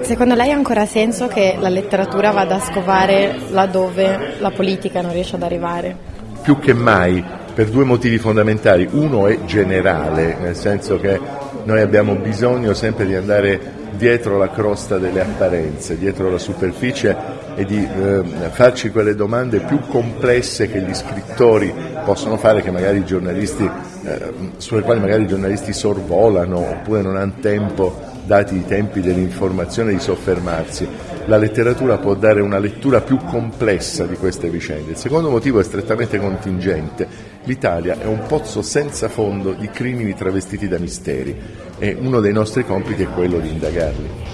Secondo lei ha ancora senso che la letteratura vada a scovare laddove la politica non riesce ad arrivare? Più che mai, per due motivi fondamentali. Uno è generale, nel senso che noi abbiamo bisogno sempre di andare dietro la crosta delle apparenze, dietro la superficie e di eh, farci quelle domande più complesse che gli scrittori possono fare, eh, sulle quali magari i giornalisti sorvolano oppure non hanno tempo dati i tempi dell'informazione, di soffermarsi. La letteratura può dare una lettura più complessa di queste vicende. Il secondo motivo è strettamente contingente. L'Italia è un pozzo senza fondo di crimini travestiti da misteri e uno dei nostri compiti è quello di indagarli.